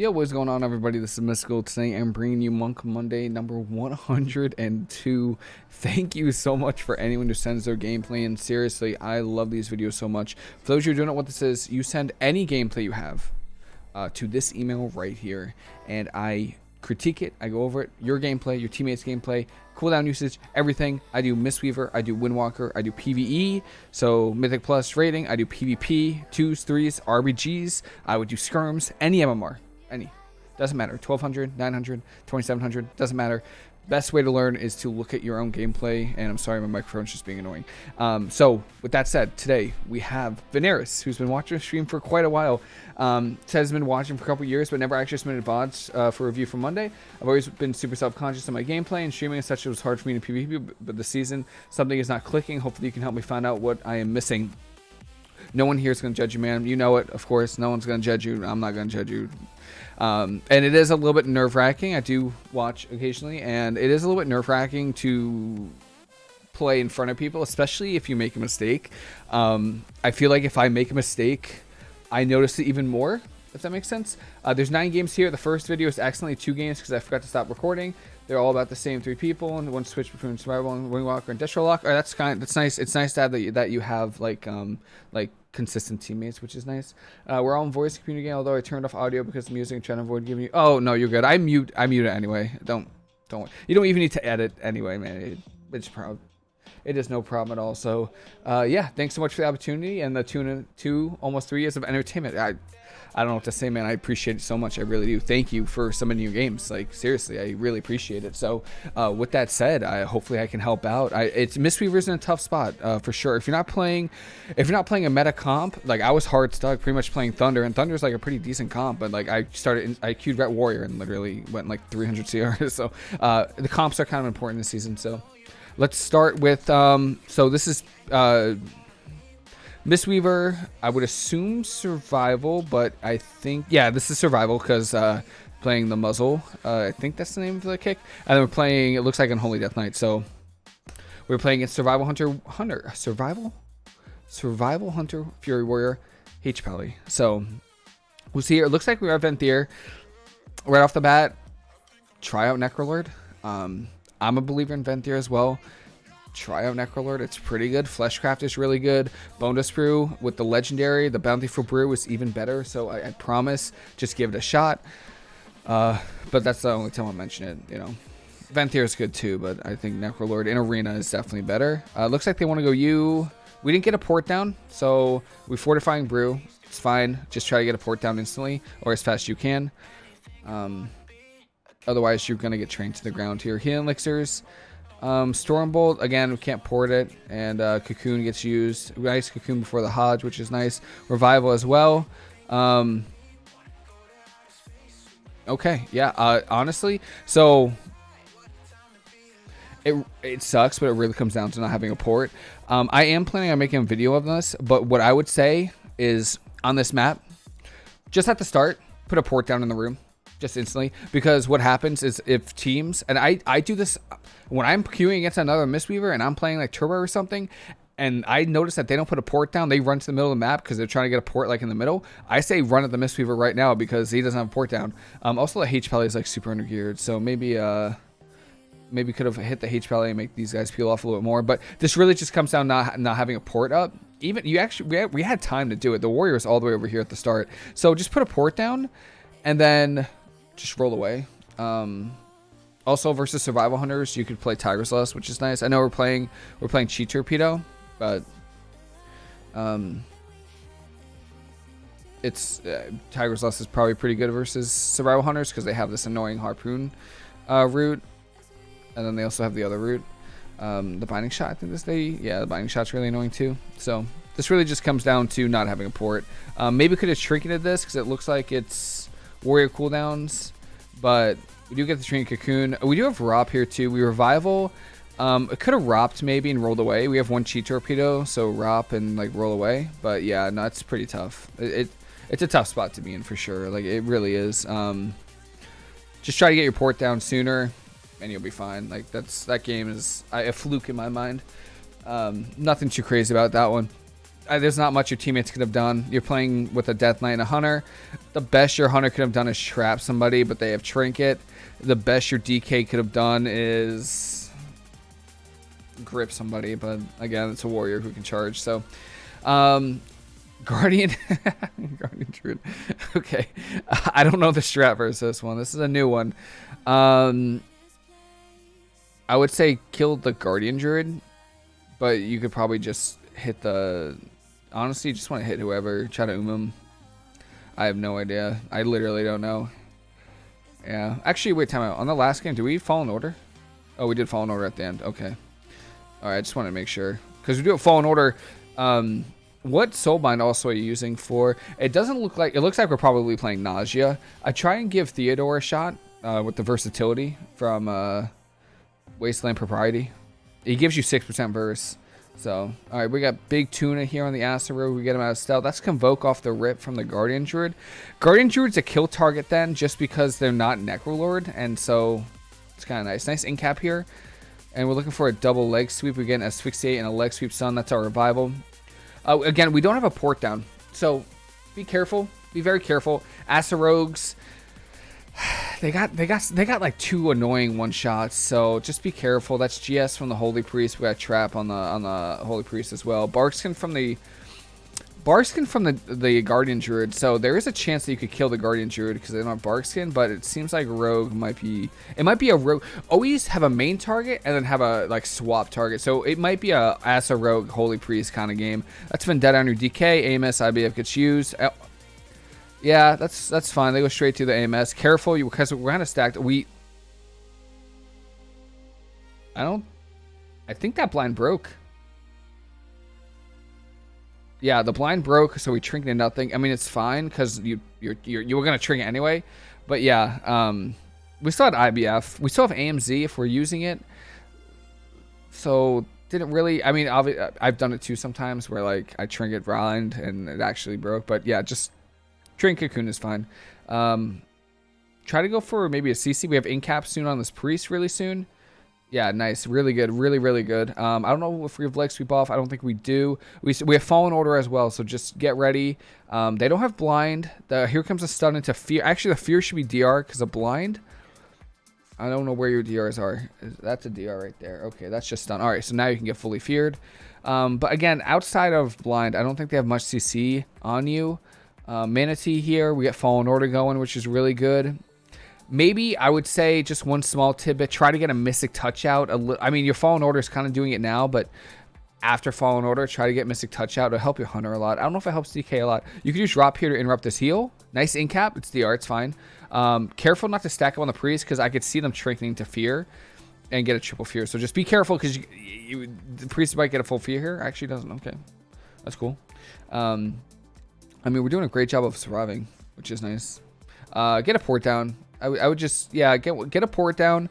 Yo, what's going on, everybody? This is Mysticall. Today I'm bringing you Monk Monday number 102. Thank you so much for anyone who sends their gameplay in. Seriously, I love these videos so much. For those of you who don't know what this is, you send any gameplay you have uh, to this email right here, and I critique it. I go over it, your gameplay, your teammates' gameplay, cooldown usage, everything. I do Mistweaver, I do Windwalker, I do PvE, so Mythic Plus rating, I do PvP, 2s, 3s, RBGs, I would do Skirms, any MMR any. Doesn't matter. 1200, 900, 2700, doesn't matter. Best way to learn is to look at your own gameplay. And I'm sorry, my microphone's just being annoying. Um, so, with that said, today we have Veneris, who's been watching the stream for quite a while. Um, says been watching for a couple years, but never actually submitted VODs uh, for review for Monday. I've always been super self conscious of my gameplay and streaming and such. It was hard for me to PvP, but the season, something is not clicking. Hopefully, you can help me find out what I am missing no one here is going to judge you, man. You know it, of course. No one's going to judge you. I'm not going to judge you. Um, and it is a little bit nerve wracking. I do watch occasionally, and it is a little bit nerve wracking to play in front of people, especially if you make a mistake. Um, I feel like if I make a mistake, I notice it even more, if that makes sense. Uh, there's nine games here. The first video is accidentally two games because I forgot to stop recording. They're all about the same three people, and one switch between survival and windwalker and Destro Lock. Or that's kind. Of, that's nice. It's nice to have that you, that you have like um like consistent teammates, which is nice. Uh, we're all in voice communicating, although I turned off audio because the music and trying to avoid giving you. Oh no, you're good. I mute. I mute it anyway. Don't don't. You don't even need to edit anyway, man. It, it's proud. It is no problem at all. So, uh, yeah, thanks so much for the opportunity and the two, two almost three years of entertainment. I I don't know what to say, man. I appreciate it so much. I really do. Thank you for some of your games. Like seriously, I really appreciate it. So, uh, with that said, I hopefully I can help out. I, it's Mistweaver's in a tough spot uh, for sure. If you're not playing, if you're not playing a meta comp, like I was hard stuck, pretty much playing Thunder, and Thunder's like a pretty decent comp. But like I started, I queued Ret Warrior and literally went like 300 CR. So uh, the comps are kind of important this season. So let's start with. Um, so this is. Uh, Mistweaver, I would assume survival, but I think, yeah, this is survival because uh, playing the muzzle. Uh, I think that's the name of the kick. And then we're playing, it looks like Unholy Death Knight. So we're playing against Survival Hunter, Hunter, Survival? Survival Hunter, Fury Warrior, H. Pally. So we'll see here. It looks like we are Venthyr. Right off the bat, try out Necrolord. Um, I'm a believer in Venthyr as well try out Necrolord. It's pretty good. Fleshcraft is really good. Bonedust Brew with the legendary, the Bountiful Brew is even better. So I, I promise, just give it a shot. Uh, but that's the only time I'll mention it, you know. Venthyr is good too, but I think Necrolord in Arena is definitely better. Uh, looks like they want to go you. We didn't get a port down, so we Fortifying Brew. It's fine. Just try to get a port down instantly or as fast as you can. Um, otherwise, you're going to get trained to the ground here. Healing Elixirs. Um, Stormbolt, again, we can't port it, and uh, Cocoon gets used. Nice Cocoon before the HoJ, which is nice. Revival as well. Um, okay, yeah, uh, honestly, so it, it sucks, but it really comes down to not having a port. Um, I am planning on making a video of this, but what I would say is on this map, just at the start, put a port down in the room just instantly because what happens is if teams and I I do this when I'm queuing against another Mistweaver and I'm playing like Turbo or something and I notice that they don't put a port down, they run to the middle of the map because they're trying to get a port like in the middle. I say run at the Mistweaver right now because he doesn't have a port down. Um, also the H Pally is like super undergeared, so maybe uh maybe could have hit the H Pally and make these guys peel off a little bit more. But this really just comes down not not having a port up. Even you actually we had, we had time to do it. The warrior Warriors all the way over here at the start, so just put a port down, and then just roll away. Um, also versus survival hunters, you could play Tiger's Lust, which is nice. I know we're playing we're playing Chi Torpedo, but um, it's uh, Tiger's Lust is probably pretty good versus survival hunters because they have this annoying harpoon uh, route, and then they also have the other route. Um, the binding shot, I think this they yeah the binding shot's really annoying too. So this really just comes down to not having a port. Um, maybe could have trinketed this because it looks like it's warrior cooldowns, but we do get the train cocoon. We do have Rop here too. We revival. Um, it could have ropped maybe and rolled away. We have one Chi Torpedo, so Rop and like roll away. But yeah, no, it's pretty tough. It, it, it's a tough spot to be in for sure. Like it really is. Um, just try to get your port down sooner, and you'll be fine. Like that's that game is a fluke in my mind. Um, nothing too crazy about that one. There's not much your teammates could have done. You're playing with a Death Knight and a Hunter. The best your Hunter could have done is trap somebody, but they have Trinket. The best your DK could have done is grip somebody, but again, it's a warrior who can charge. So, um, Guardian, Guardian Druid. Okay, I don't know the strat versus this one. This is a new one. Um, I would say kill the Guardian Druid, but you could probably just hit the. Honestly, just want to hit whoever. Try to um him. I have no idea. I literally don't know. Yeah. Actually, wait, time out. On the last game, did we Fallen Order? Oh, we did Fallen Order at the end. Okay. All right, I just want to make sure. Because we do a Fallen Order. Um, what Soulbind also are you using for? It doesn't look like... It looks like we're probably playing Nadjia. I try and give Theotar a shot uh, with the versatility from uh, Wasteland Propriety. He gives you 6% verse. So, all right, we got Big Tuna here on the Acero. We get him out of stealth. That's Convoke off the rip from the Guardian Druid. Guardian Druid's a kill target then, just because they're not Necrolord, and so it's kind of nice. Nice incap here. And we're looking for a double leg sweep. We get an Asphyxiate and a leg sweep Sun. That's our revival. Uh, again, we don't have a port down, so be careful. Be very careful. Asa rogues, they got they got they got like two annoying one shots so just be careful. That's gs from the holy priest. We got trap on the on the holy priest as well. Barkskin from the barkskin from the the guardian druid. So there is a chance that you could kill the guardian druid because they don't have barkskin but it seems like rogue might be it might be a rogue always have a main target and then have a like swap target. So it might be a as a rogue holy priest kind of game. That's been dead on your dk amos ibf gets used yeah, that's that's fine. They go straight to the AMS. Careful, you because we're kind of stacked. We. I don't. I think that blind broke. Yeah, the blind broke, so we trinked nothing. I mean, it's fine because you you're, you're you were gonna trinket anyway, but yeah, um, we still had IBF. We still have AMZ if we're using it. So didn't really. I mean, I've done it too sometimes where like I trinket blind and it actually broke. But yeah, just Train Cocoon is fine. Um, try to go for maybe a CC. We have Incap soon on this Priest really soon. Yeah, nice. Really good. Really, really good. Um, I don't know if we have Leg Sweep off. I don't think we do. We, we have Fallen Order as well, so just get ready. Um, they don't have Blind. The, here comes a stun into Fear. Actually, the Fear should be DR because of Blind. I don't know where your DRs are. That's a DR right there. Okay, that's just stun. All right, so now you can get fully feared. Um, but again, outside of Blind, I don't think they have much CC on you. Uh, Mana Tea here, we get Fallen Order going, which is really good. Maybe I would say just one small tidbit, try to get a Mystic Touch out. I mean, your Fallen Order is kind of doing it now, but after Fallen Order, try to get Mystic Touch out. It'll help your Hunter a lot. I don't know if it helps DK a lot. You can just drop here to interrupt this heal. Nice incap. It's DR. It's fine. Um, careful not to stack up on the Priest because I could see them shrinking to Fear and get a triple Fear. So just be careful because the Priest might get a full Fear here. Actually doesn't. Okay. That's cool. Um, I mean, we're doing a great job of surviving, which is nice. Uh, get a port down. I, I would just, yeah, get get a port down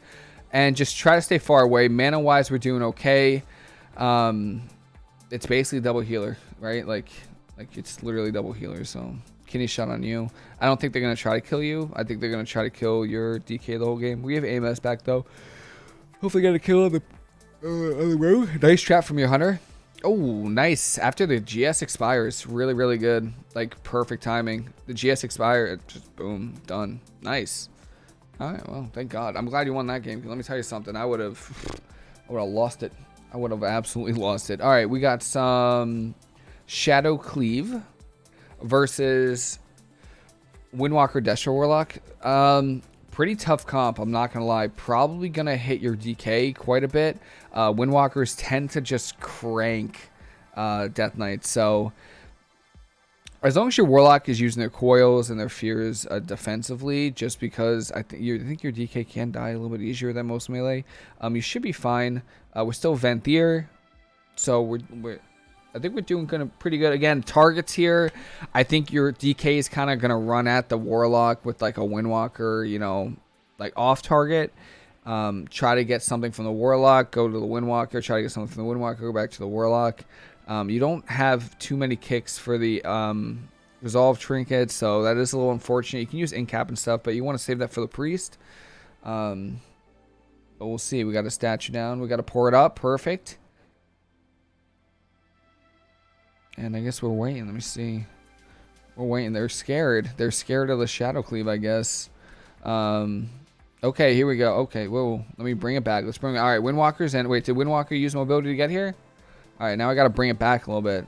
and just try to stay far away. Mana-wise, we're doing okay. Um, it's basically double healer, right? Like, like it's literally double healer. So, kidney shot on you. I don't think they're gonna try to kill you. I think they're gonna try to kill your DK the whole game. We have AMS back though. Hopefully, get a kill on the uh, on the road. Nice trap from your hunter. Oh, nice. After the GS expires, really, really good. Like, perfect timing. The GS expire, just boom, done. Nice. All right, well, thank God. I'm glad you won that game. Let me tell you something. I would have, I would have lost it. I would have absolutely lost it. All right, we got some Shadow Cleave versus Windwalker Destro Warlock. Um, pretty tough comp, I'm not going to lie. Probably going to hit your DK quite a bit. Uh, Windwalkers tend to just crank uh, Death Knights. So as long as your Warlock is using their coils and their fears uh, defensively, just because I, th I think your DK can die a little bit easier than most melee, um, you should be fine. Uh, we're still Venthyr, so we're, we're I think we're doing kind of pretty good. Again, targets here. I think your DK is kind of going to run at the Warlock with like a Windwalker, you know, like off target. Um, try to get something from the Warlock, go to the Windwalker, try to get something from the Windwalker, go back to the Warlock. Um, you don't have too many kicks for the um, Resolve Trinket, so that is a little unfortunate. You can use Incap and stuff, but you want to save that for the Priest. Um, but we'll see. We got a statue down. We got to pour it up. Perfect. And I guess we're waiting. Let me see. We're waiting. They're scared. They're scared of the Shadow Cleave, I guess. Um, okay, here we go. Okay, whoa. Let me bring it back. Let's bring it. All right, Windwalkers. And wait, did Windwalker use mobility to get here? All right, now I got to bring it back a little bit.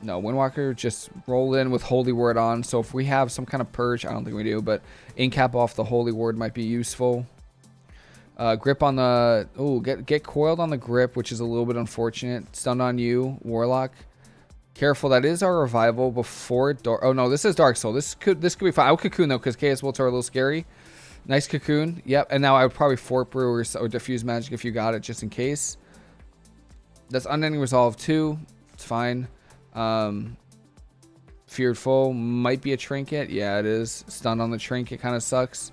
No, Windwalker just rolled in with Holy Word on. So if we have some kind of purge, I don't think we do, but incap off the Holy Word might be useful. Uh, grip on the... Oh, get, get coiled on the grip, which is a little bit unfortunate. Stunned on you, Warlock. Careful, that is our revival before Dark... Oh, no, this is Dark Soul. This could this could be fine. I would Cocoon, though, because Chaos Bolts are a little scary. Nice Cocoon. Yep, and now I would probably Fort Brew or, Diffuse Magic if you got it, just in case. That's Unending Resolve, too. It's fine. Um, Feared Foe might be a Trinket. Yeah, it is. Stun on the Trinket kind of sucks.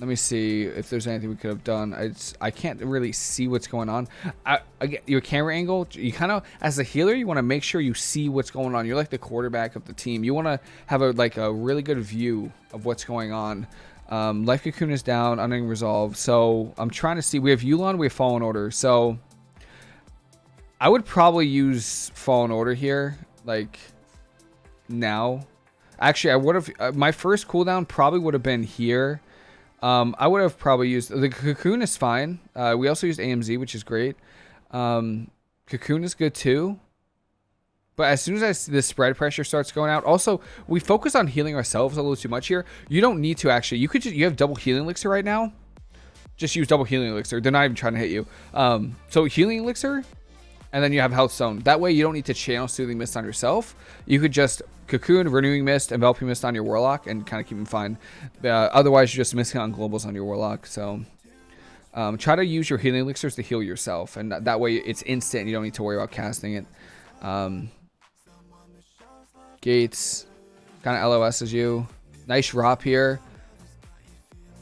Let me see if there's anything we could have done. I, just, I can't really see what's going on. I, I, your camera angle, you kind of, as a healer, you want to make sure you see what's going on. You're like the quarterback of the team. You want to have a like a really good view of what's going on. Um, Life Cocoon is down, Unending Resolve. So I'm trying to see. We have Yu'lon, we have Fallen Order. So I would probably use Fallen Order here, like now. Actually, I would have. Uh, my first cooldown probably would have been here um, I would have probably used the cocoon is fine. Uh, we also used AMZ, which is great. Um, cocoon is good too. But as soon as I, see the spread pressure starts going out, also we focus on healing ourselves a little too much here. You don't need to actually. You could just you have double healing elixir right now. Just use double healing elixir. They're not even trying to hit you. Um, so healing elixir, and then you have health zone. That way you don't need to channel soothing mist on yourself. You could just Cocoon, Renewing Mist, Enveloping Mist on your Warlock, and kind of keep them fine. Uh, otherwise, you're just missing on globals on your Warlock. So um, try to use your healing elixirs to heal yourself, and that, way it's instant. You don't need to worry about casting it. Um, Gates, kind of LOS as you. Nice drop here.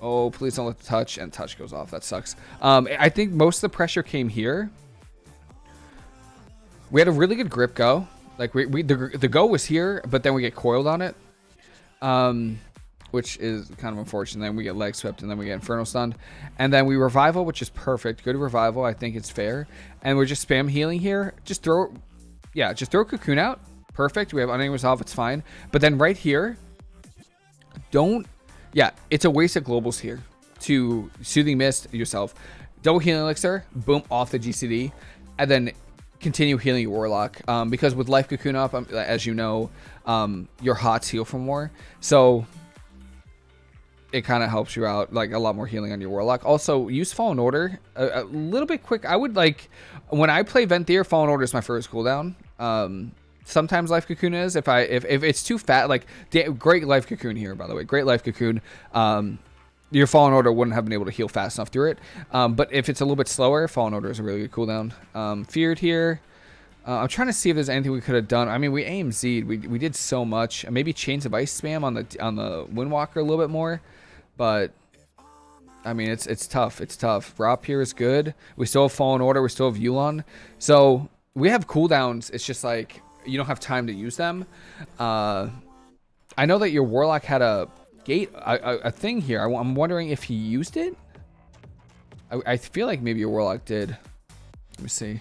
Oh, please don't let the touch, and touch goes off. That sucks. Um, I think most of the pressure came here. We had a really good grip go. Like we, we the, the go was here, but then we get coiled on it. Um, which is kind of unfortunate. Then we get leg swept and then we get inferno stunned. And then we revival, which is perfect. Good revival. I think it's fair. And we're just spam healing here. Just throw, yeah, just throw Cocoon out. Perfect. We have unending resolve. It's fine. But then right here, don't, yeah, it's a waste of globals here to soothing mist yourself. Double healing elixir, boom, off the GCD. And then continue healing your warlock. Um, because with life cocoon up um, as you know um, your hots heal for more so it kind of helps you out like a lot more healing on your warlock. Also use fallen order. A, a little bit quick i would like when i play venthyr fallen order is my first cooldown. Um, sometimes life cocoon is. If i if, if it's too fat like great life cocoon here by the way. Great life cocoon. Um, your Fallen Order wouldn't have been able to heal fast enough through it. Um, but if it's a little bit slower, Fallen Order is a really good cooldown. Um, feared here. Uh, I'm trying to see if there's anything we could have done. I mean, we AMZ'd. We, we did so much. Maybe Chains of Ice spam on the on the Windwalker a little bit more. But, I mean, it's it's tough. It's tough. Rop here is good. We still have Fallen Order. We still have Yu'lon. So, we have cooldowns. It's just like, you don't have time to use them. Uh, I know that your Warlock had a gate a, a, a thing here. I, am wondering if he used it. I, I feel like maybe a warlock did. Let me see.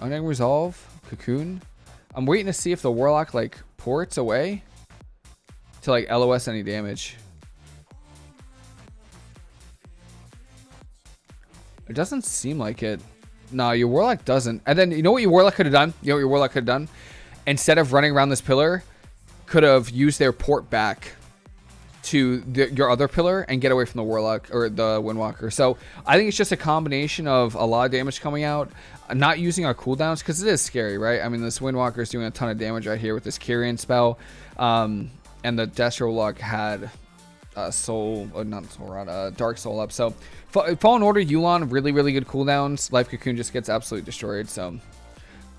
Unending resolve, cocoon. I'm waiting to see if the warlock like ports away to like LOS any damage. It doesn't seem like it. No, your warlock doesn't. And then you know what your warlock could have done? You know what your warlock could have done? Instead of running around this pillar, could have used their port back to the, your other pillar and get away from the warlock or the windwalker. So i think it's just a combination of a lot of damage coming out not using our cooldowns because it is scary right? I mean this windwalker is doing a ton of damage right here with this Kyrian spell um, and the destro lock had uh, soul uh, not soul rod, uh, dark soul up. So fallen order yu'lon really really good cooldowns. Life cocoon just gets absolutely destroyed so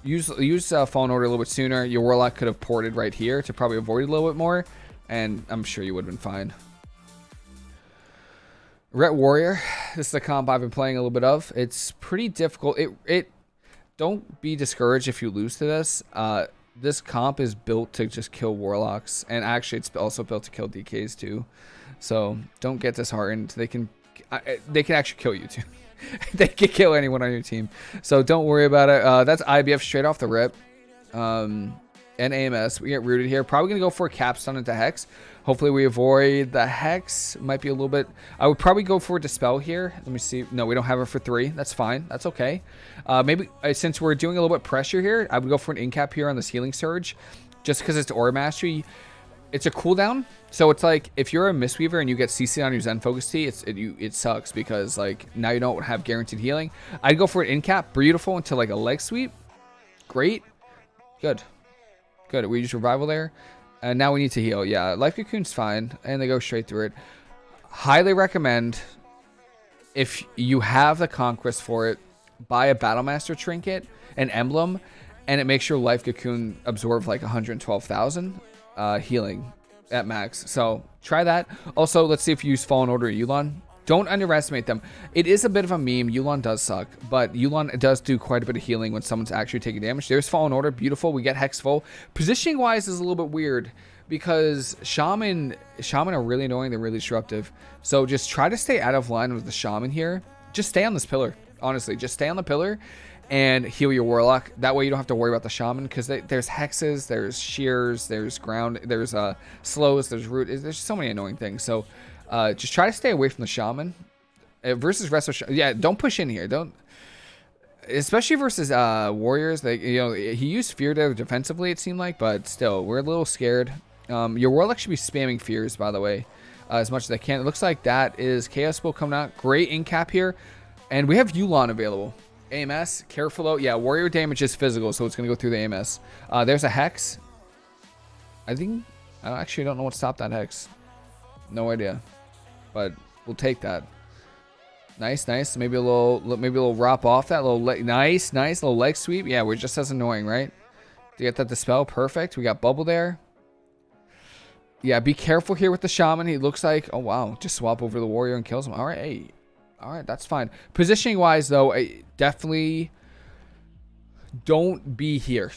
use use uh, Fallen Order a little bit sooner. Your Warlock could have ported right here to probably avoid it a little bit more, and I'm sure you would have been fine. Ret Warrior, this is a comp I've been playing a little bit of. It's pretty difficult. It it don't be discouraged if you lose to this. Uh, this comp is built to just kill warlocks, and actually it's also built to kill DKs too. So don't get disheartened. They can they can actually kill you too. they could kill anyone on your team. So don't worry about it. Uh, that's IBF straight off the rip. Um, and AMS. We get rooted here. Probably going to go for a capstone into Hex. Hopefully we avoid the Hex. Might be a little bit... I would probably go for a Dispel here. Let me see. No, we don't have it for three. That's fine. That's okay. Uh, maybe uh, since we're doing a little bit pressure here, I would go for an Incap here on this Healing Surge. Just because it's Aura Mastery. It's a cooldown. So it's like if you're a Mistweaver and you get CC on your Zen Focus Tea, it's, it, you, it sucks because like now you don't have guaranteed healing. I'd go for an Incap. Beautiful into like a leg sweep. Great. Good. Good. We use revival there. And now we need to heal. Yeah, Life Cocoon's fine. And they go straight through it. Highly recommend, if you have the Conquest for it, buy a Battlemaster trinket, an emblem, and it makes your Life Cocoon absorb like 112,000 uh, healing at max. So try that. Also, let's see if you use Fallen Order Yu'lon. Don't underestimate them. It is a bit of a meme. Yu'lon does suck, but Yu'lon does do quite a bit of healing when someone's actually taking damage. There's Fallen Order. Beautiful. We get Hex full. Positioning-wise is a little bit weird because Shaman, Shaman are really annoying. They're really disruptive. So just try to stay out of line with the Shaman here. Just stay on this pillar. Honestly, just stay on the pillar and heal your warlock. That way you don't have to worry about the shaman because there's hexes, there's shears, there's ground, there's uh, slows, there's root. There's so many annoying things. So uh, just try to stay away from the shaman. Uh, versus Resto Yeah, don't push in here. Don't. Especially versus uh, warriors. Like you know, he used fear there defensively, it seemed like, but still, we're a little scared. Um, your warlock should be spamming fears, by the way, uh, as much as they can. It looks like that is Chaos Bolt coming out. Great in cap here. And we have Yu'lon available. AMS, careful though. Yeah, warrior damage is physical, so it's going to go through the AMS. Uh, there's a Hex. I think, I actually don't know what stopped that Hex. No idea. But we'll take that. Nice, nice. Maybe a little, maybe a little wrap off that little leg. Nice, nice little leg sweep. Yeah, we're just as annoying, right? To get that dispel, perfect. We got bubble there. Yeah, be careful here with the shaman. He looks like, oh wow, just swap over the warrior and kills him. All right, hey, all right, that's fine. Positioning wise, though, I definitely don't be here.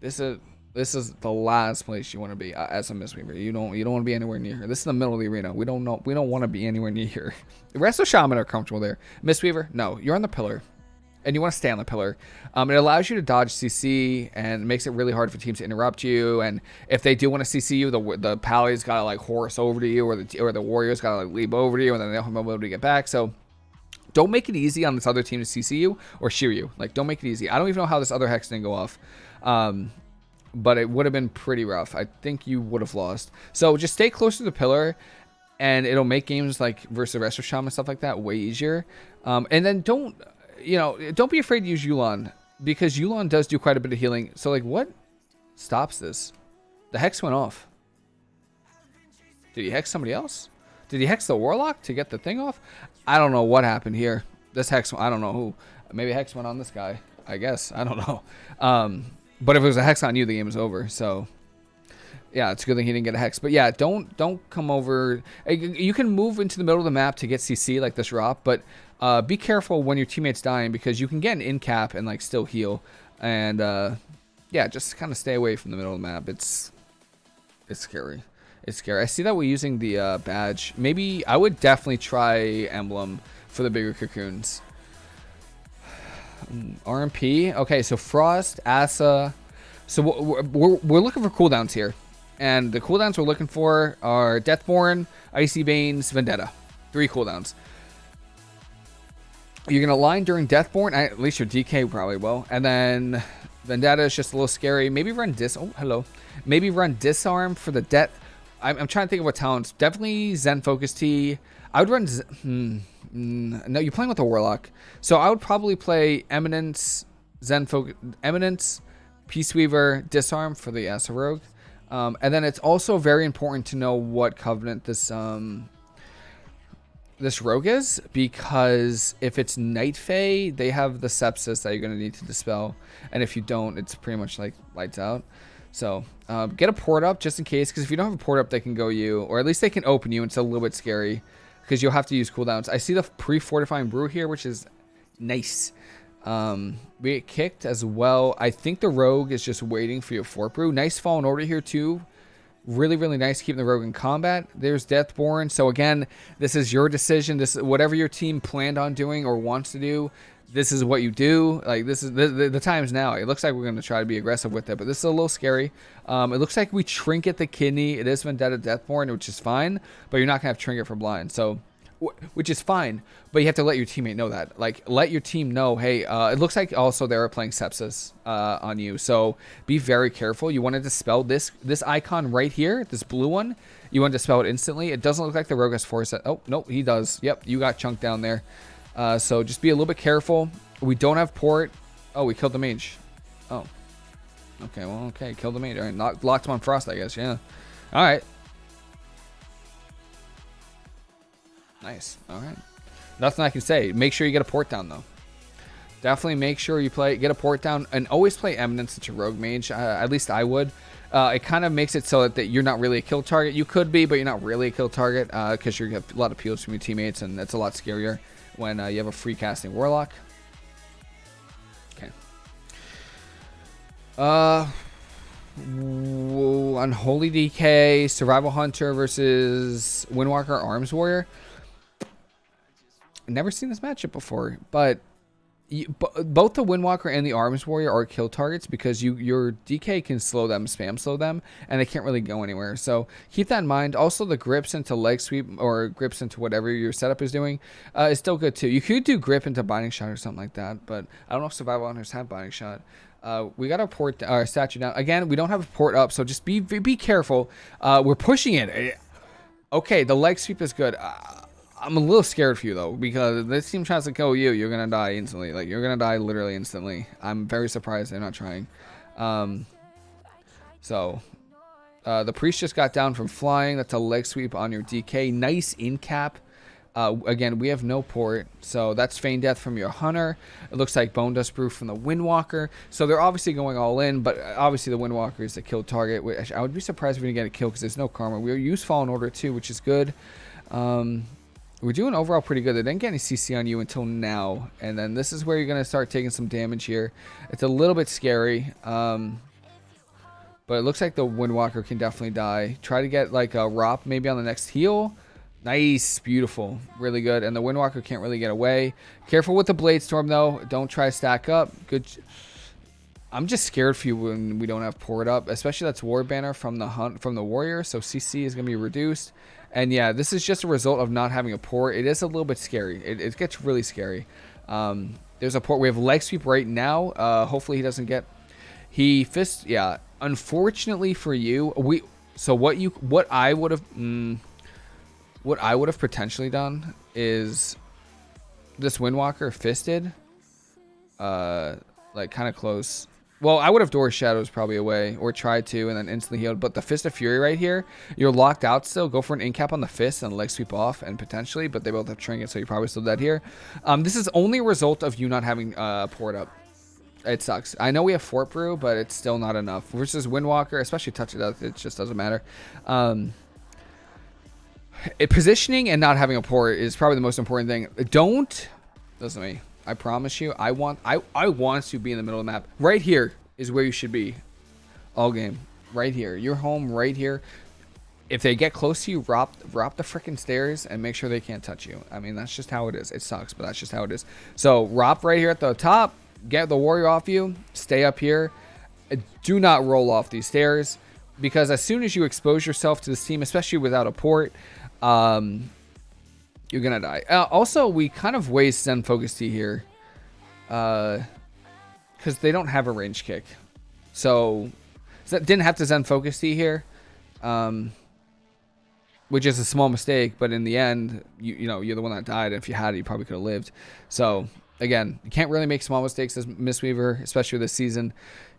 This is this is the last place you want to be uh, as a Mistweaver. You don't you don't want to be anywhere near here. This is the middle of the arena. We don't know we don't want to be anywhere near here. The Resto Shaman are comfortable there. Mistweaver, no, you're on the pillar. And you want to stay on the pillar. Um, it allows you to dodge CC and makes it really hard for teams to interrupt you. And if they do want to CC you, the the Pally's got to like horse over to you, or the or the Warriors got to like leap over to you, and then they don't have ability to get back. So don't make it easy on this other team to CC you or shear you. Like, don't make it easy. I don't even know how this other Hex didn't go off. Um, but it would have been pretty rough. I think you would have lost. So just stay close to the pillar, and it'll make games like versus Resto Shaman and stuff like that way easier. Um, and then don't, you know, don't be afraid to use Yu'lon because Yu'lon does do quite a bit of healing. So like, what stops this? The hex went off. Did he hex somebody else? Did he hex the warlock to get the thing off? I don't know what happened here. This hex, I don't know who. Maybe hex went on this guy. I guess I don't know. Um, but if it was a hex on you, the game is over. So yeah, it's a good thing he didn't get a hex. But yeah, don't don't come over. You can move into the middle of the map to get CC like this drop, but uh, be careful when your teammate's dying because you can get an in cap and like still heal. And uh, yeah, just kind of stay away from the middle of the map. It's it's scary. It's scary. I see that we're using the uh, badge. Maybe I would definitely try emblem for the bigger cocoons. RMP. Okay, so Frost, Asa. So we're, we're, we're, looking for cooldowns here. And the cooldowns we're looking for are Deathborne, Icy Veins, Vendetta. Three cooldowns. You're going to line during Deathborne. At least your DK probably will. And then Vendetta is just a little scary. Maybe run Dis... Oh, hello. Maybe run Disarm for the Death... I'm, I'm trying to think of what talents. Definitely Zen Focus Tea. I would run... Hmm. Mm, no, you're playing with a Warlock. So I would probably play Eminence, Zen Focus, Eminence, Peaceweaver, Disarm for the Asa Rogue. Um, and then it's also very important to know what Covenant this um, this rogue is because if it's Night Fae, they have the sepsis that you're going to need to dispel. And if you don't, it's pretty much like lights out. So uh, get a port up just in case because if you don't have a port up, they can go you, or at least they can open you. It's a little bit scary because you'll have to use cooldowns. I see the pre-fortifying brew here, which is nice. Um, we get kicked as well. I think the rogue is just waiting for your fort brew. Nice fallen order here too. Really, really nice keeping the rogue in combat. There's Deathborne. So again, this is your decision. This whatever your team planned on doing or wants to do. This is what you do. Like this is the, the, the times now. It looks like we're going to try to be aggressive with it, but this is a little scary. Um, it looks like we trinket the kidney. It is Vendetta Deathborne, which is fine, but you're not to have trinket for blind. So which is fine, but you have to let your teammate know that. Like, let your team know, hey, uh, it looks like also they are playing sepsis uh, on you, so be very careful. You want to dispel this this icon right here, this blue one. You want to dispel it instantly. It doesn't look like the rogue has force. Oh, nope, he does. Yep, you got chunked down there. Uh, so just be a little bit careful. We don't have port. Oh, we killed the mage. Oh. Okay, well, okay, killed the mage. All right, locked him on frost, I guess, yeah. All right. Nice. All right. Nothing I can say. Make sure you get a port down, though. Definitely make sure you play get a port down and always play Eminence into Rogue Mage. Uh, at least I would. Uh, it kind of makes it so that, that, you're not really a kill target. You could be, but you're not really a kill target because uh, you have a lot of peels from your teammates, and that's a lot scarier when uh, you have a free casting Warlock. Okay. Uh, Unholy DK, Survival Hunter versus Windwalker Arms Warrior never seen this matchup before, but you, both the Windwalker and the Arms Warrior are kill targets because you your DK can slow them, spam slow them, and they can't really go anywhere. So keep that in mind. Also, the grips into leg sweep or grips into whatever your setup is doing uh, is still good too. You could do grip into binding shot or something like that, but I don't know if survival hunters have binding shot. Uh, we got our port, our statue down. Again, we don't have a port up, so just be be careful. Uh, we're pushing it. Eh, okay, the leg sweep is good. Uh, I'm a little scared for you though because this team tries to kill you, you're gonna die instantly. Like you're gonna die literally instantly. I'm very surprised they're not trying. Um, so uh, the priest just got down from flying. That's a leg sweep on your DK. Nice in cap. Uh, again, we have no port, so that's Feign Death from your Hunter. It looks like Bone Dust Brew from the Windwalker. So they're obviously going all in, but obviously the Windwalker is the kill target. Which I would be surprised if we didn't get a kill because there's no karma. We use Fallen Order too, which is good. Um, we're doing overall pretty good. They didn't get any CC on you until now. And then this is where you're going to start taking some damage here. It's a little bit scary. Um, but it looks like the Windwalker can definitely die. Try to get like a Rop maybe on the next heal. Nice. Beautiful. Really good. And the Windwalker can't really get away. Careful with the Blade Storm though. Don't try to stack up. Good. I'm just scared for you when we don't have port up, especially that's War Banner from the hunt from the Warrior. So CC is going to be reduced. And yeah, this is just a result of not having a port. It is a little bit scary. It, it gets really scary. Um, there's a port. We have leg sweep right now. Uh, hopefully he doesn't get. He fist. Yeah. Unfortunately for you, we. So what you what I would have mm, what I would have potentially done is this Windwalker fisted, uh, like kind of close well, I would have Door Shadows probably away or tried to and then instantly healed. But the Fist of Fury right here, you're locked out still. Go for an incap on the Fist and leg sweep off and potentially, but they both have Trinket, so you're probably still dead here. Um, this is only a result of you not having uh, port up. It sucks. I know we have Fort Brew, but it's still not enough. Versus Windwalker, especially Touch of Death, it just doesn't matter. Um, it, positioning and not having a port is probably the most important thing. Don't, listen to me. I promise you, I want I, I want to be in the middle of the map. Right here is where you should be all game. Right here. You're home right here. If they get close to you, drop, drop the freaking stairs and make sure they can't touch you. I mean, that's just how it is. It sucks, but that's just how it is. So, Rop right here at the top. Get the warrior off you. Stay up here. Do not roll off these stairs because as soon as you expose yourself to this team, especially without a port, um, you're gonna die. Uh, also, we kind of waste Zen Focus Tea here. Uh, because they don't have a range kick. So, so didn't have to Zen Focus Tea here. Um, which is a small mistake, but in the end, you you know, you're the one that died. If you had it, you probably could have lived. So, again, you can't really make small mistakes as Mistweaver, especially this season.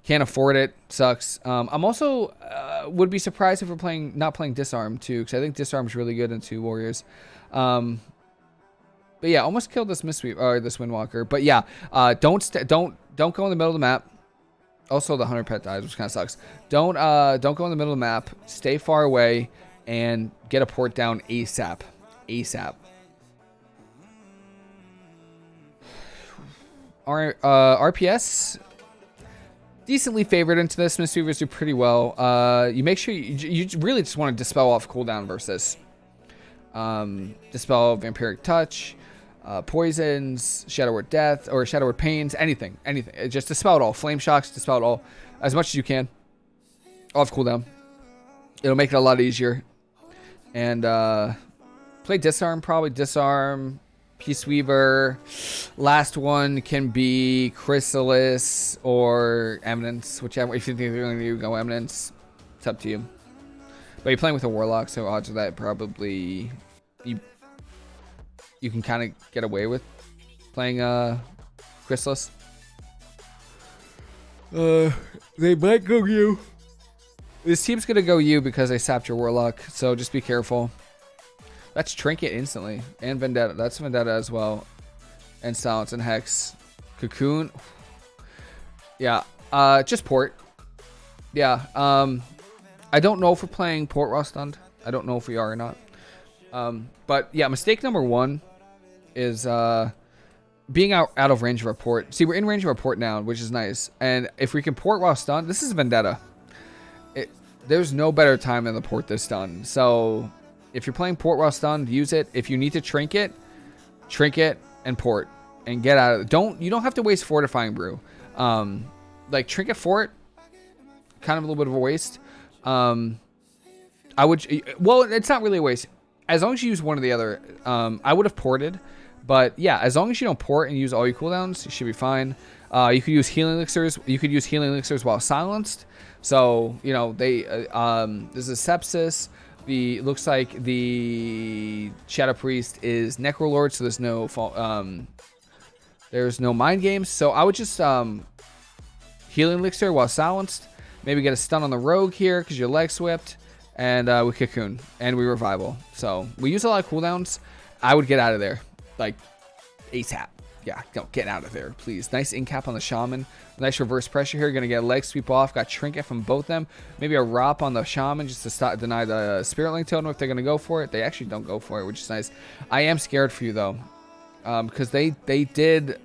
Can't afford it. Sucks. Um, I'm also uh, would be surprised if we're playing not playing Disarm too, because I think Disarm is really good into Warriors. Um, but yeah, almost killed this Mistweaver or this Windwalker. But yeah, uh, don't don't don't go in the middle of the map. Also, the hunter pet dies, which kind of sucks. Don't uh don't go in the middle of the map. Stay far away and get a port down ASAP. ASAP. Our uh, RPS decently favored into this. Mistweavers do pretty well. Uh, you make sure you, you really just want to dispel off cooldown versus um, dispel vampiric touch, uh, poisons, shadow word death, or shadow word pains, anything, anything. Just dispel it all. Flame shocks, dispel it all as much as you can. Off cooldown. It'll make it a lot easier. And uh, play disarm, probably disarm, Peaceweaver. Last one can be Chrysalis or Eminence, whichever. If you think you're going to go Eminence, it's up to you. But you're playing with a Warlock, so odds of that probably you you can kind of get away with playing uh Chrysalis. Uh, they might go you. This team's gonna go you because they sapped your Warlock, so just be careful. That's Trinket instantly. And Vendetta. That's Vendetta as well. And Silence and Hex. Cocoon. Yeah. Uh, just Port. Yeah. Um, I don't know if we're playing Port while stunned. I don't know if we are or not. Um, but yeah, mistake number one is uh, being out, out of range of our port. See, we're in range of our port now, which is nice. And if we can port while stunned, this is Vendetta. It, there's no better time than the port this stun. So if you're playing port while stunned, use it. If you need to trinket, trinket and port and get out of it. Don't you don't have to waste fortifying brew. Um, like trinket fort, kind of a little bit of a waste. Um, I would well, it's not really a waste as long as you use one or the other. Um, I would have ported, but yeah, as long as you don't port and use all your cooldowns, you should be fine. Uh, you could use healing elixirs. You could use healing elixirs while silenced. So you know they uh, um, there's a sepsis. The looks like the Shadow Priest is Necrolord, so there's no um, there's no mind games. So I would just um, healing elixir while silenced. Maybe get a stun on the rogue here because your leg swept, and uh, we cocoon and we revival. So we use a lot of cooldowns. I would get out of there like ASAP yeah, go get out of there, please. Nice incap on the Shaman. Nice reverse pressure here. Gonna get a leg sweep off. Got Trinket from both them. Maybe a Rop on the Shaman just to stop, deny the Spirit Link Totem if they're gonna go for it. They actually don't go for it, which is nice. I am scared for you though, because um, they they did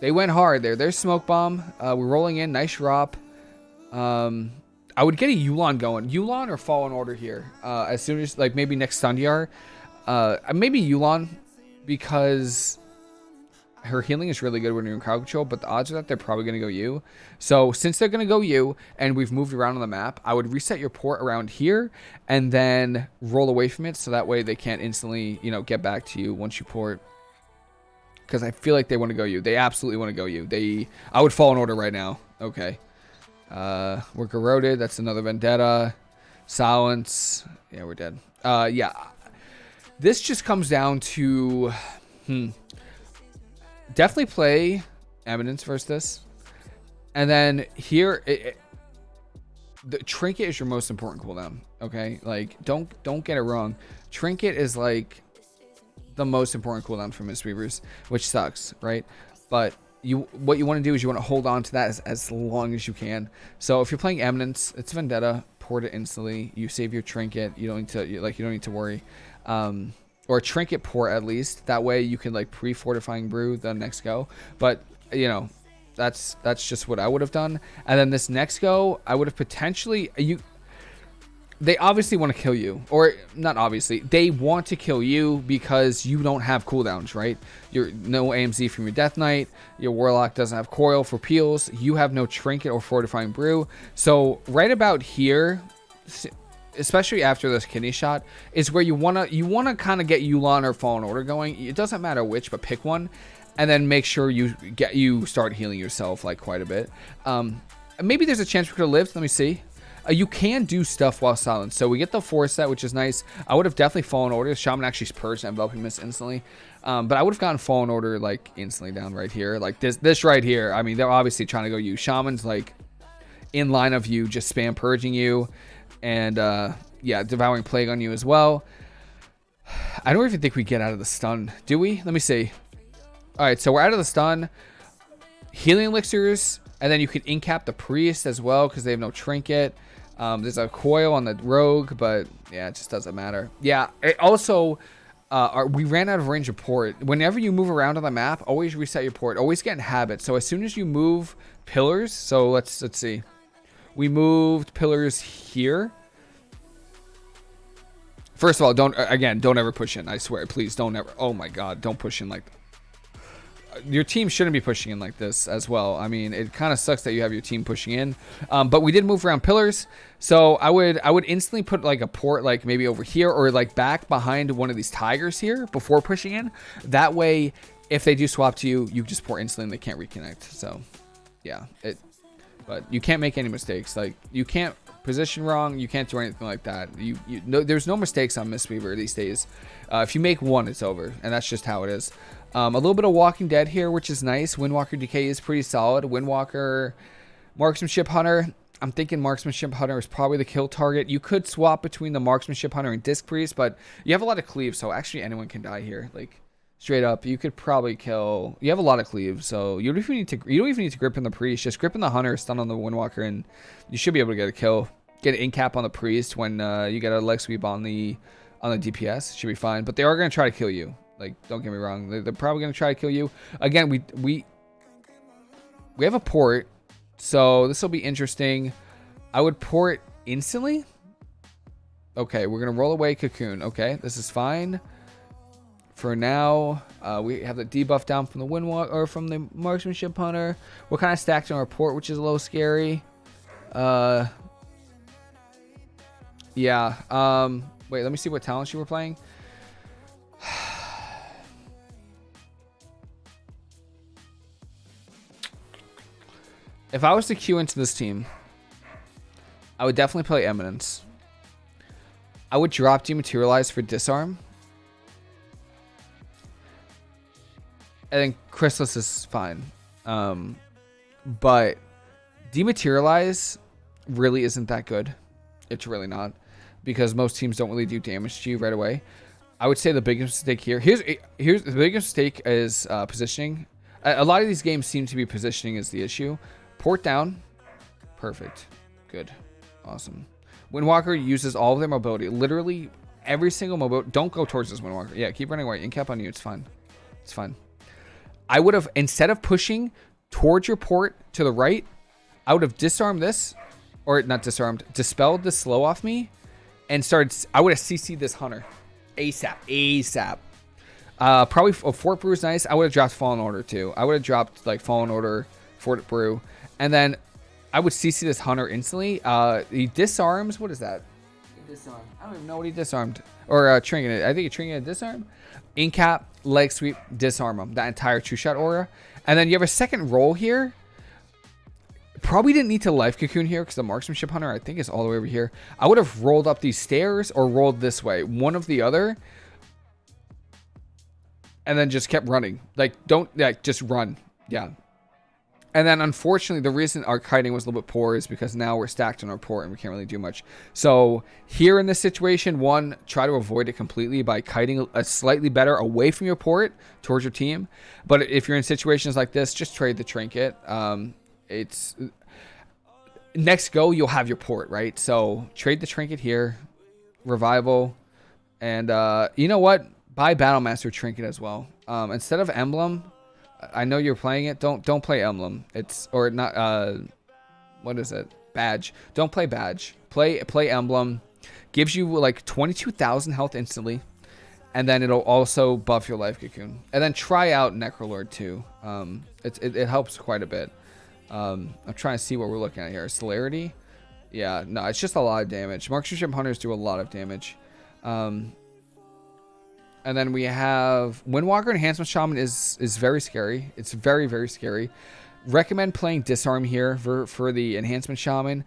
they went hard there. There's Smoke Bomb. Uh, we're rolling in. Nice Rop. Um, I would get a Yu'lon going. Yu'lon or Fallen Order here. Uh, as soon as like maybe next Sundiar. Uh, maybe Yu'lon because her healing is really good when you're in crowd control, but the odds are that they're probably going to go you. So since they're going to go you, and we've moved around on the map, I would reset your port around here, and then roll away from it, so that way they can't instantly, you know, get back to you once you port. Because I feel like they want to go you. They absolutely want to go you. They, I would fall in order right now. Okay. Uh, we're corroded. That's another vendetta. Silence. Yeah, we're dead. Uh, yeah. This just comes down to, hmm definitely play Eminence versus. And then here, it, it, the Trinket is your most important cooldown. Okay, like don't don't get it wrong. Trinket is like the most important cooldown for Mistweavers, which sucks, right? But you what you want to do is you want to hold on to that as, as long as you can. So if you're playing Eminence, it's Vendetta, port it instantly. You save your Trinket. You don't need to like you don't need to worry. Um, or trinket port at least. That way you can like pre-fortifying brew the next go. But you know, that's that's just what I would have done. And then this next go, I would have potentially you. They obviously want to kill you, or not obviously. They want to kill you because you don't have cooldowns, right? You're no AMZ from your Death Knight. Your Warlock doesn't have coil for peels. You have no trinket or fortifying brew. So right about here, especially after this kidney shot, is where you wanna you wanna kind of get Yu'lon or Fallen Order going. It doesn't matter which, but pick one, and then make sure you get you start healing yourself like quite a bit. Um, maybe there's a chance we could have lived. Let me see. Uh, you can do stuff while silent. So we get the four set, which is nice. I would have definitely Fallen Order. Shaman actually purged enveloping mist instantly. Um, but I would have gotten Fallen Order like instantly down right here. Like this this right here. I mean, they're obviously trying to go you. Shaman's like in line of you, just spam purging you and uh, yeah, devouring plague on you as well. I don't even think we get out of the stun, do we? Let me see. All right, so we're out of the stun. Healing elixirs, and then you can incap the priest as well because they have no trinket. Um, there's a coil on the rogue, but yeah, it just doesn't matter. Yeah, it also, uh, our, we ran out of range of port. Whenever you move around on the map, always reset your port. Always get in habit. So as soon as you move pillars, so let's let's see, we moved pillars here. First of all, don't again, don't ever push in. I swear, please don't ever. Oh my God, don't push in like your team shouldn't be pushing in like this as well. I mean, it kind of sucks that you have your team pushing in. Um, but we did move around pillars, so I would I would instantly put like a port like maybe over here or like back behind one of these tigers here before pushing in. That way, if they do swap to you, you just port instantly and they can't reconnect. So, yeah, it. But you can't make any mistakes. Like you can't position wrong. You can't do anything like that. You, you no, there's no mistakes on Mistweaver these days. Uh, if you make one, it's over, and that's just how it is. Um, a little bit of Walking Dead here, which is nice. Windwalker Decay is pretty solid. Windwalker, Marksmanship Hunter. I'm thinking Marksmanship Hunter is probably the kill target. You could swap between the Marksmanship Hunter and Disc Priest, but you have a lot of cleave, so actually anyone can die here. Like straight up, you could probably kill. You have a lot of cleave, so you don't even need to. You don't even need to grip in the Priest. Just grip in the Hunter, stun on the Windwalker, and you should be able to get a kill. Get an in cap on the Priest when uh, you get a leg sweep on the on the DPS. Should be fine, but they are gonna try to kill you. Like, don't get me wrong. They're, they're probably going to try to kill you. Again, we, we, we have a port. So this will be interesting. I would port instantly. Okay, we're going to roll away Cocoon. Okay, this is fine. For now, uh, we have the debuff down from the Windwalk or from the Marksmanship Hunter. We're kind of stacked on our port, which is a little scary. Uh, yeah. Um, wait, let me see what talents you were playing. If I was to queue into this team, I would definitely play Eminence. I would drop Dematerialize for Disarm. I think Chrysalis is fine. Um, but Dematerialize really isn't that good. It's really not. Because most teams don't really do damage to you right away. I would say the biggest mistake here. Here's here's the biggest mistake is uh, positioning. A, a lot of these games seem to be positioning is the issue. Port down. Perfect. Good. Awesome. Windwalker uses all of their mobility. Literally every single mobility. Don't go towards this Windwalker. Yeah, keep running away. In cap on you. It's fine. It's fine. I would have, instead of pushing towards your port to the right, I would have disarmed this. Or not disarmed. Dispelled the slow off me. And started, I would have CC'd this Hunter. ASAP. ASAP. Uh, probably a Fort Brew is nice. I would have dropped Fallen Order too. I would have dropped like Fallen Order, Fort Brew. And then I would CC this Hunter instantly. Uh, he disarms. What is that? Disarm. I don't even know what he disarmed. Or uh, Trinket. I think he Trinket disarm. Incap, leg sweep, disarm him. That entire two shot aura. And then you have a second roll here. Probably didn't need to life cocoon here because the marksmanship hunter I think is all the way over here. I would have rolled up these stairs or rolled this way. One of the other. And then just kept running. Like don't like just run. Yeah. And then unfortunately, the reason our kiting was a little bit poor is because now we're stacked on our port and we can't really do much. So here in this situation, one, try to avoid it completely by kiting a slightly better away from your port towards your team. But if you're in situations like this, just trade the trinket. Um, it's next go, you'll have your port, right? So trade the trinket here, revival, and uh, you know what? Buy Battlemaster trinket as well. Um, instead of emblem, I know you're playing it. Don't don't play emblem. It's or not. Uh, what is it? Badge. Don't play badge. Play play emblem. Gives you like 22,000 health instantly, and then it'll also buff your life cocoon. And then try out Necrolord too. Um, it, it, it helps quite a bit. Um, I'm trying to see what we're looking at here. Celerity. Yeah, no, it's just a lot of damage. Marksmanship hunters do a lot of damage. Um, and then we have Windwalker Enhancement Shaman is is very scary. It's very, very scary. Recommend playing Disarm here for, for the Enhancement Shaman.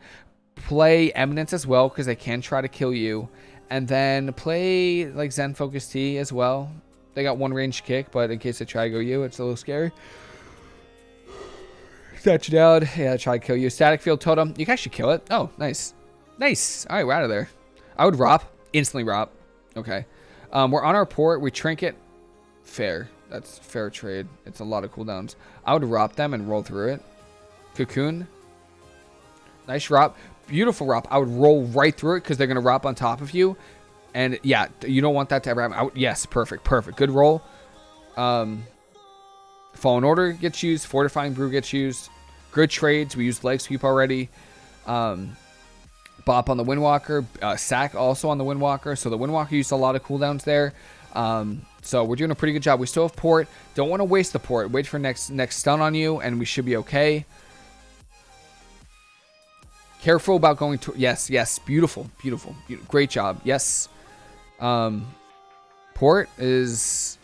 Play Eminence as well, because they can try to kill you. And then play like Zen Focus Tea as well. They got one range kick, but in case they try to go you, it's a little scary. Touch down. Yeah, try to kill you. Static Field Totem. You can actually kill it. Oh, nice. Nice. All right, we're out of there. I would ROP. Instantly ROP. Okay. Um, we're on our port. We trinket. Fair. That's fair trade. It's a lot of cooldowns. I would ROP them and roll through it. Cocoon. Nice ROP. Beautiful ROP. I would roll right through it because they're going to ROP on top of you. And yeah, you don't want that to ever happen. I, yes, perfect, perfect. Good roll. Um, Fallen Order gets used. Fortifying Brew gets used. Good trades. We used Leg Sweep already. Um, Bop on the Windwalker. Uh, Sack also on the Windwalker. So the Windwalker used a lot of cooldowns there. Um, so we're doing a pretty good job. We still have port. Don't want to waste the port. Wait for next next stun on you, and we should be okay. Careful about going to... Yes, yes. Beautiful, beautiful. Great job. Yes. Um, port is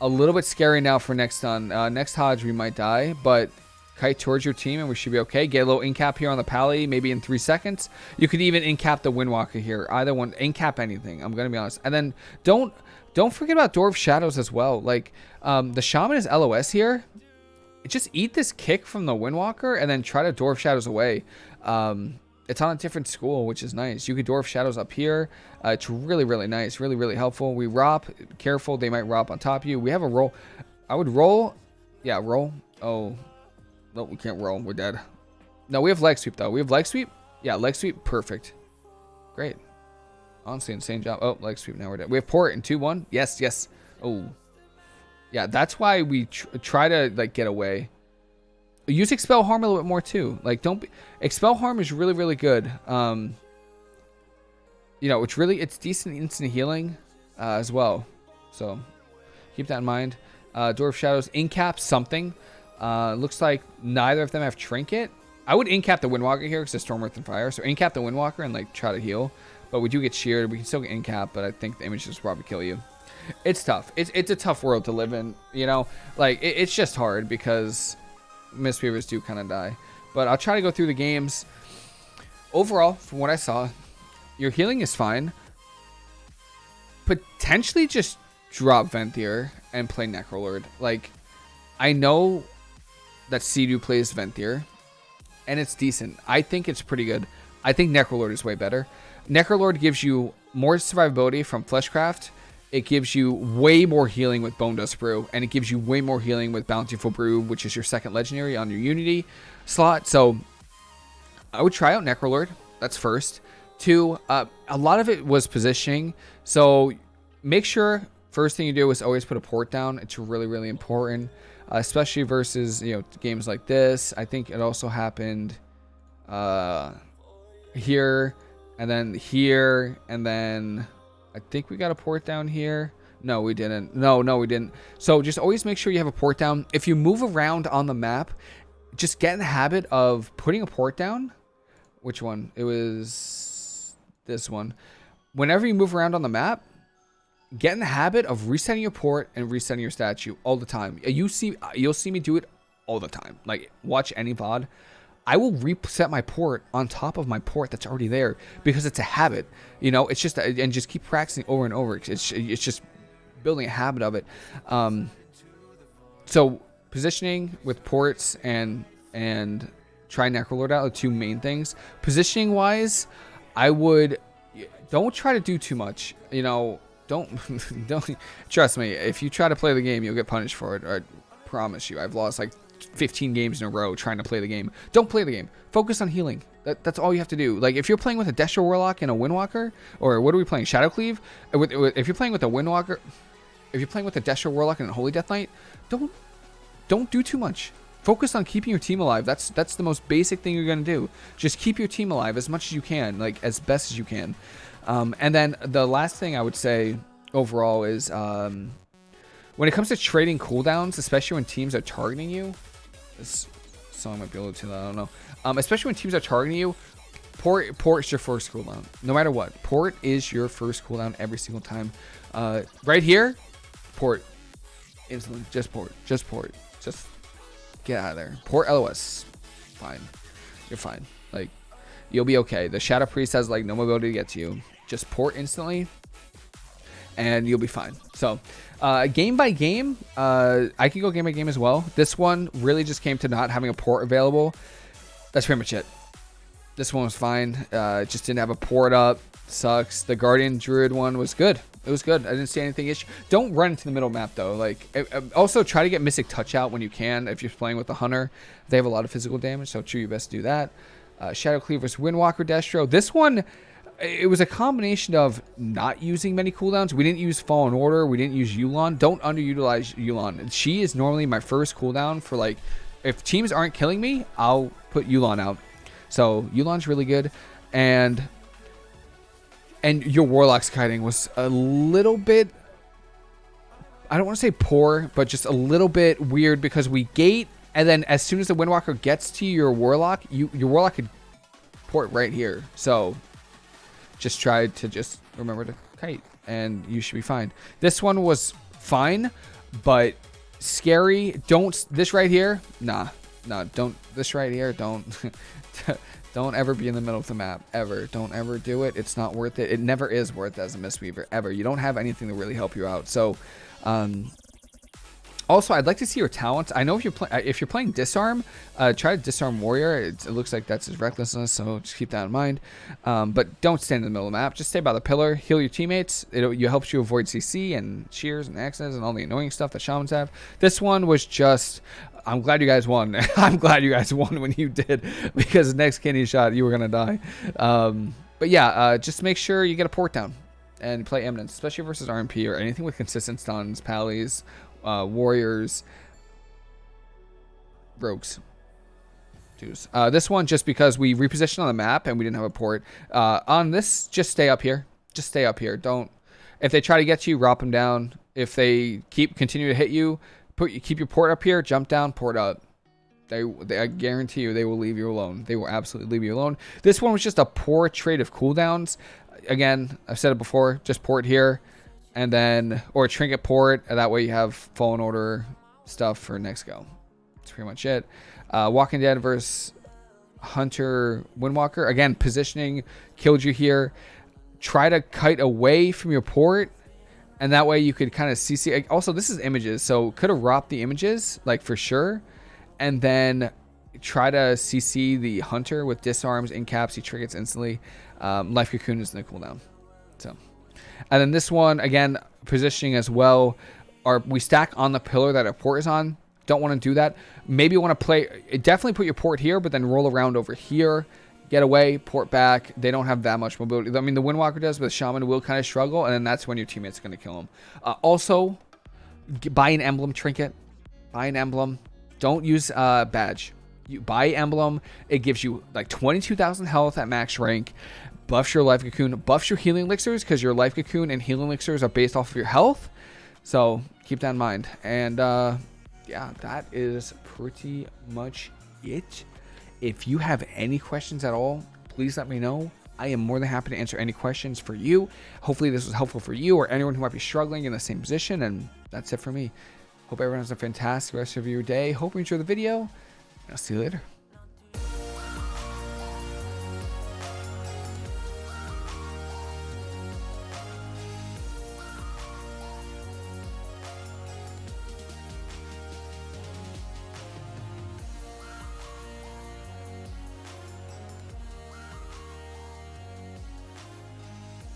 a little bit scary now for next stun. Uh, next HoJ, we might die, but kite towards your team and we should be okay. Get a little incap here on the pally, maybe in three seconds. You could even incap the Windwalker here. Either one, incap anything. I'm gonna be honest. And then don't don't forget about Door of Shadows as well. Like um, the Shaman is LOS here. Just eat this kick from the Windwalker and then try to Door of Shadows away. Um, it's on a different school, which is nice. You could Door of Shadows up here. Uh, it's really, really nice. Really, really helpful. We ROP. Careful, they might ROP on top of you. We have a roll. I would roll. Yeah, roll. Oh, no, we can't roll. We're dead. No, we have leg sweep, though. We have leg sweep? Yeah, leg sweep. Perfect. Great. Honestly, insane job. Oh, leg sweep. Now we're dead. We have port in 2-1. Yes, yes. Oh. Yeah, that's why we tr try to, like, get away. Use Expel Harm a little bit more, too. Like, don't be... Expel Harm is really, really good. Um, you know, it's really... It's decent instant healing uh, as well. So, keep that in mind. Uh, Door of Shadows. Incap something. Uh, looks like neither of them have Trinket. I would incap the Windwalker here because it's Storm, and Fire. So incap the Windwalker and like try to heal. But we do get sheared. We can still get incap, but I think the images probably kill you. It's tough. It's, it's a tough world to live in, you know? Like, it, it's just hard because Mistweavers do kind of die. But I'll try to go through the games. Overall, from what I saw, your healing is fine. Potentially just drop Venthyr and play Necrolord. Like, I know that Cdew plays Venthyr, and it's decent. I think it's pretty good. I think Necrolord is way better. Necrolord gives you more survivability from Fleshcraft. It gives you way more healing with Bonedust Brew, and it gives you way more healing with Bountiful Brew, which is your second legendary on your Unity slot. So I would try out Necrolord. That's first. Two, uh, a lot of it was positioning. So make sure first thing you do is always put a port down. It's really, really important uh, especially versus you know games like this. I think it also happened uh, here, and then here, and then I think we got a port down here. No, we didn't. No, no, we didn't. So just always make sure you have a port down. If you move around on the map, just get in the habit of putting a port down. Which one? It was this one. Whenever you move around on the map, get in the habit of resetting your port and resetting your statue all the time. You see, you'll see me do it all the time. Like watch any VOD. I will reset my port on top of my port that's already there because it's a habit. You know, it's just and just keep practicing over and over. It's it's just building a habit of it. Um, so positioning with ports and and try Necrolord out are two main things. Positioning wise, I would don't try to do too much. You know, don't don't trust me. If you try to play the game, you'll get punished for it. I promise you. I've lost like 15 games in a row trying to play the game. Don't play the game. Focus on healing. That, that's all you have to do. Like if you're playing with a Destro Warlock and a Windwalker, or what are we playing? Shadowcleave. Uh, if you're playing with a Windwalker, if you're playing with a Destro Warlock and a Holy Death Knight, don't don't do too much. Focus on keeping your team alive. That's that's the most basic thing you're gonna do. Just keep your team alive as much as you can, like as best as you can. Um, and then the last thing I would say overall is um, when it comes to trading cooldowns, especially when teams are targeting you, this song might be a little too loud, I don't know. Um, especially when teams are targeting you, port port is your first cooldown, no matter what. Port is your first cooldown every single time. Uh, right here, port instantly, just port, just port, just get out of there. Port LOS, fine, you're fine. You'll be okay. The Shadow Priest has like no mobility to get to you just port instantly and you'll be fine. So, uh, game by game, uh, I can go game by game as well. This one really just came to not having a port available. That's pretty much it. This one was fine. Uh, just didn't have a port up. Sucks. The Guardian Druid one was good. It was good. I didn't see anything issue. Don't run into the middle map though. Like, also try to get Mystic Touch out when you can. If you're playing with the Hunter, they have a lot of physical damage, so try your best to do that. Uh, Shadow Cleaver's Windwalker Destro. This one it was a combination of not using many cooldowns. We didn't use Fallen Order. We didn't use Yu'lon. Don't underutilize Yu'lon. She is normally my first cooldown for like, if teams aren't killing me, I'll put Yu'lon out. So Yu'lon's really good. And and your Warlock's kiting was a little bit I don't want to say poor, but just a little bit weird because we gate and then as soon as the Windwalker gets to your Warlock, you your Warlock could port right here. So just try to just remember to kite and you should be fine. This one was fine, but scary. Don't this right here? Nah, nah. Don't this right here. Don't don't ever be in the middle of the map ever. Don't ever do it. It's not worth it. It never is worth it as a Mistweaver ever. You don't have anything to really help you out. So um, also, I'd like to see your talents. I know if you're playing uh, if you're playing disarm, uh, try to disarm warrior. It, it, looks like that's his recklessness, so just keep that in mind. Um, but don't stand in the middle of the map. Just stay by the pillar, heal your teammates. It, it helps you avoid CC and shears and axes and all the annoying stuff that shamans have. This one was just. I'm glad you guys won. I'm glad you guys won when you did, because next kidney shot you were gonna die. Um, but yeah, uh, just make sure you get a port down and play Eminence, especially versus RMP or anything with consistent stuns, pallies, uh, warriors, rogues. Uh, this one, just because we repositioned on the map and we didn't have a port. Uh, on this, just stay up here. Just stay up here. Don't. If they try to get you, drop them down. If they keep continue to hit you, put keep your port up here. Jump down, port up. They, they, I guarantee you, they will leave you alone. They will absolutely leave you alone. This one was just a poor trade of cooldowns. Again, I've said it before. Just port here and then or trinket port and that way you have fallen order stuff for next go. That's pretty much it. Uh, walking dead versus hunter windwalker. Again positioning killed you here. Try to kite away from your port and that way you could kind of CC. also this is images so could have robbed the images like for sure and then try to cc the hunter with disarms in caps he triggers instantly. Um, life cocoon is in the cooldown so and then this one, again, positioning as well. Are we stack on the pillar that our port is on? Don't want to do that. Maybe you want to play, definitely put your port here, but then roll around over here. Get away, port back. They don't have that much mobility. I mean, the Windwalker does, but the Shaman will kind of struggle, and then that's when your teammate's going to kill him. Uh, also, buy an emblem trinket. Buy an emblem. Don't use uh, badge. You buy emblem. It gives you like 22,000 health at max rank buffs your life cocoon, buffs your healing elixirs because your life cocoon and healing elixirs are based off of your health. So keep that in mind. And uh, yeah, that is pretty much it. If you have any questions at all, please let me know. I am more than happy to answer any questions for you. Hopefully this was helpful for you or anyone who might be struggling in the same position. And that's it for me. Hope everyone has a fantastic rest of your day. Hope you enjoy the video. I'll see you later.